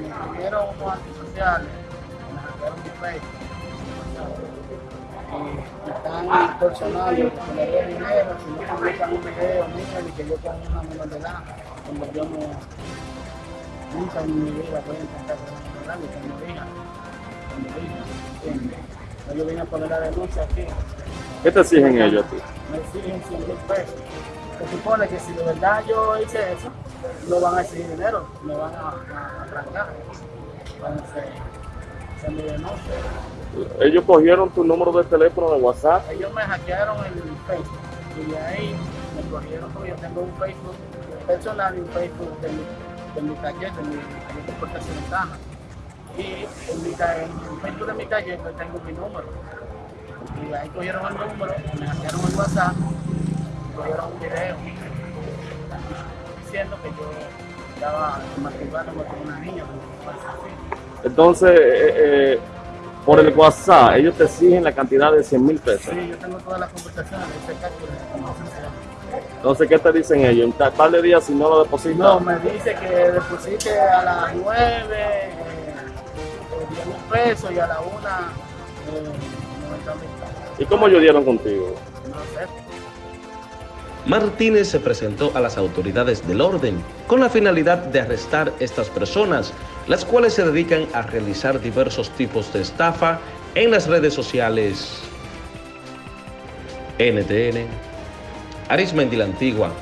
me pidieron unos antisociales. Y están extorsionando, que me dé dinero, si no publican un video mío y que yo con una menor de edad, cuando yo no, nunca en mi vida voy a intentar con una tengo hija, tengo hija, ¿entiendes? Yo vine a poner la denuncia aquí, ¿Qué te exigen ellos a ti? me exigen 100 mil pesos. Se supone que si de verdad yo hice eso, no van a exigir dinero, me van a, a, a trancar. Entonces, se me denuncia. Ellos cogieron tu número de teléfono de WhatsApp. Ellos me hackearon el Facebook y de ahí me cogieron porque yo tengo un Facebook personal y un Facebook de mi, de mi taller, de mi taller de exportación de caja. Y en, mi, en el Facebook de mi taller pues tengo mi número. Y de ahí cogieron el número, me hackearon el WhatsApp, y cogieron un video diciendo que yo estaba masturbándome con una niña. Entonces, eh, eh, por el WhatsApp, ellos te exigen la cantidad de 100 mil pesos. Sí, yo tengo todas las conversaciones de conversación. Entonces, ¿qué te dicen ellos? En tal de días, si no lo depositas, No, me dice que deposite a las 9, eh, 10 mil pesos y a la 1, eh, 90 mil pesos. ¿y cómo ellos dieron contigo? No sé. Martínez se presentó a las autoridades del orden con la finalidad de arrestar estas personas, las cuales se dedican a realizar diversos tipos de estafa en las redes sociales. NTN, Arismendi la Antigua,